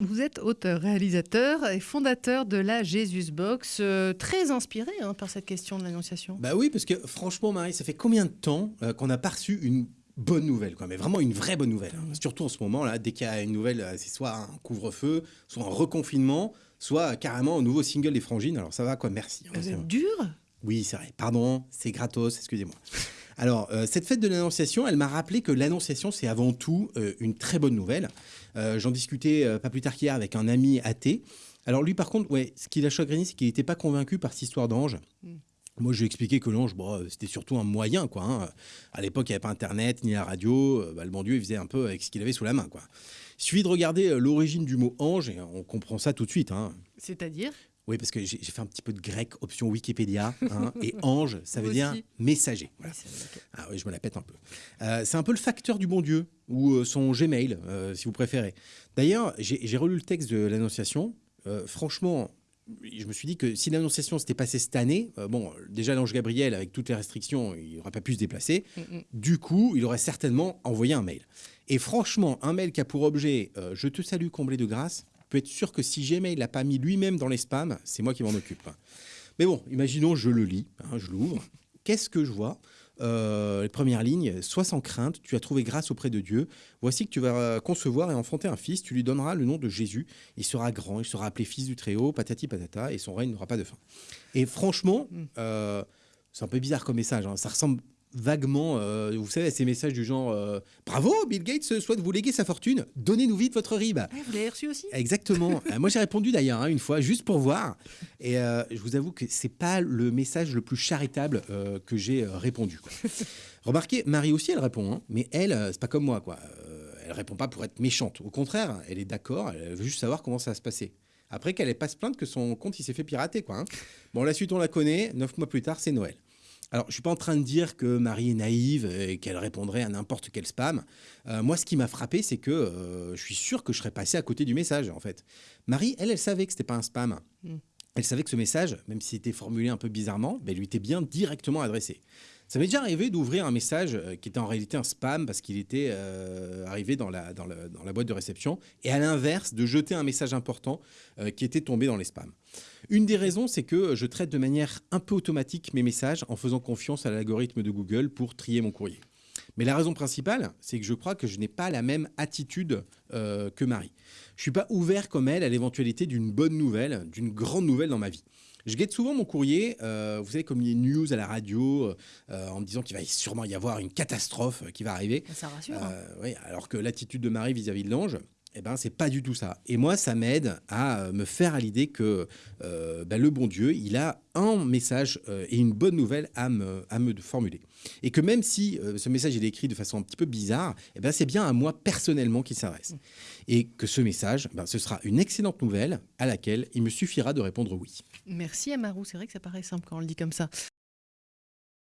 Vous êtes auteur, réalisateur et fondateur de la Jesus Box, euh, très inspiré hein, par cette question de l'annonciation. Bah oui, parce que franchement, Marie, ça fait combien de temps euh, qu'on n'a pas reçu une bonne nouvelle, quoi, mais vraiment une vraie bonne nouvelle. hein. Surtout en ce moment, là, dès qu'il y a une nouvelle, euh, c'est soit un couvre-feu, soit un reconfinement, soit carrément un nouveau single des Frangines. Alors ça va, quoi, merci. hein, Vous c'est êtes dur? Oui, c'est vrai. Pardon, c'est gratos, excusez-moi. Alors, euh, cette fête de l'Annonciation, elle m'a rappelé que l'Annonciation, c'est avant tout euh, une très bonne nouvelle. Euh, J'en discutais pas plus tard qu'hier avec un ami athée. Alors lui, par contre, ouais, ce qui l'a chagriné, c'est qu'il n'était pas convaincu par cette histoire d'ange. Moi, je lui ai expliqué que l'ange, bon, euh, c'était surtout un moyen, quoi. hein. À l'époque, il n'y avait pas Internet, ni la radio. Bah, le bon Dieu, il faisait un peu avec ce qu'il avait sous la main, quoi. Il suffit de regarder l'origine du mot ange et on comprend ça tout de suite. hein. C'est-à-dire? Oui, parce que j'ai fait un petit peu de grec, option Wikipédia. hein, et ange, ça veut Vous dire aussi. messager. Voilà. Ah oui, je me la pète un peu. Euh, c'est un peu le facteur du bon Dieu, ou euh, son Gmail, euh, si vous préférez. D'ailleurs, j'ai relu le texte de l'Annonciation. Euh, franchement, je me suis dit que si l'Annonciation s'était passée cette année, euh, bon, déjà l'ange Gabriel, avec toutes les restrictions, il n'aurait pas pu se déplacer. Mm, mm. Du coup, il aurait certainement envoyé un mail. Et franchement, un mail qui a pour objet euh, Je te salue, comblé de grâce, peut être sûr que si Gmail l'a pas mis lui-même dans les spams, c'est moi qui m'en occupe. Mais bon, imaginons, je le lis, hein, je l'ouvre. Qu'est-ce que je vois? Euh, Les premières lignes, sois sans crainte, tu as trouvé grâce auprès de Dieu. Voici que tu vas concevoir et enfanter un fils, tu lui donneras le nom de Jésus. Il sera grand, il sera appelé fils du Très-Haut, patati patata, et son règne n'aura pas de fin. Et franchement, euh, c'est un peu bizarre comme message. hein. Ça ressemble vaguement, euh, vous savez, à ces messages du genre euh, Bravo, Bill Gates souhaite vous léguer sa fortune, donnez-nous vite votre RIB. Ah, vous l'avez reçu aussi? Exactement. Euh, moi, j'ai répondu d'ailleurs hein, une fois, juste pour voir. Et euh, je vous avoue que c'est pas le message le plus charitable euh, que j'ai euh, répondu. quoi. Remarquez, Marie aussi, elle répond, hein, mais elle, euh, c'est pas comme moi, quoi. Euh, elle répond pas pour être méchante. Au contraire, elle est d'accord. Elle veut juste savoir comment ça va se passer. Après qu'elle ait pas se plaindre que son compte il s'est fait pirater, quoi. hein. Bon, la suite on la connaît. Neuf mois plus tard, c'est Noël. Alors, je suis pas en train de dire que Marie est naïve et qu'elle répondrait à n'importe quel spam. Euh, moi, ce qui m'a frappé, c'est que euh, je suis sûr que je serais passé à côté du message, en fait. Marie, elle, elle savait que c'était pas un spam. Mm. Elle savait que ce message, même s'il était formulé un peu bizarrement, ben, lui était bien directement adressé. Ça m'est déjà arrivé d'ouvrir un message euh, qui était en réalité un spam parce qu'il était euh, arrivé dans la, boîte de réception, et à l'inverse, de jeter un message important euh, qui était tombé dans les spams. Une des raisons, c'est que je traite de manière un peu automatique mes messages en faisant confiance à l'algorithme de Google pour trier mon courrier. Mais la raison principale, c'est que je crois que je n'ai pas la même attitude euh, que Marie. Je suis pas ouvert comme elle à l'éventualité d'une bonne nouvelle, d'une grande nouvelle dans ma vie. Je guette souvent mon courrier, euh, vous savez, comme les news à la radio, euh, en me disant qu'il va sûrement y avoir une catastrophe qui va arriver. Ça rassure. hein. Oui, alors que l'attitude de Marie vis-à-vis de l'ange, eh ben, c'est pas du tout ça. Et moi, ça m'aide à euh, me faire à l'idée que euh, ben, le bon Dieu, il a un message euh, et une bonne nouvelle à me, à me formuler. Et que même si euh, ce message il est écrit de façon un petit peu bizarre, eh ben, c'est bien à moi personnellement qu'il s'adresse. Et que ce message, ben, ce sera une excellente nouvelle à laquelle il me suffira de répondre oui. Merci Amarou, c'est vrai que ça paraît simple quand on le dit comme ça.